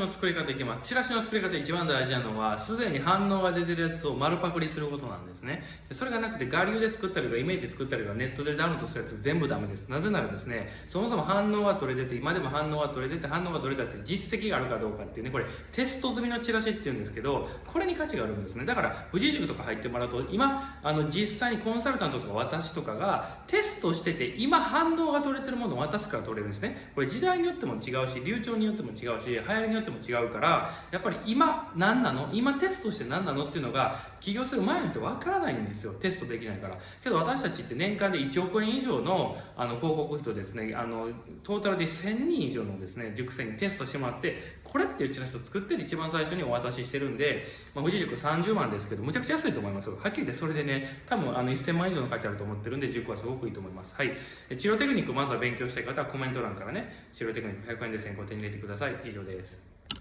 の作り方いきます。チラシの作り方一番大事なのはすでに反応が出てるやつを丸パクリすることなんですね。それがなくて我流で作ったりとかイメージ作ったりとかネットでダウンロードするやつ全部ダメです。なぜならですねそもそも反応が取れてて今でも反応が取れてて反応が取れたって実績があるかどうかっていうねこれテスト済みのチラシっていうんですけどこれに価値があるんですね。だから富士塾とか入ってもらうと今あの実際にコンサルタントとか私とかがテストしてて今反応が取れてるものを渡すから取れるんですね。これ時代によっても違うし流暢によっても違うし流行りによっても違うからやっぱり今何なの？今テストして何なの？っていうのが起業する前にとわからないんですよ。テストできないから。けど私たちって年間で1億円以上のあの広告費とですねあのトータルで1000人以上のですね塾生にテストしてもらってこれってうチラシと作ってる一番最初にお渡ししてるんで、まあ、富士塾30万ですけどむちゃくちゃ安いと思いますはっきり言ってそれでね多分あの1000万以上の価値あると思ってるんで塾はすごくいいと思います。はい。治療テクニックまずは勉強したい方はコメント欄からね治療テクニック100円で先行手に入れてください。以上です。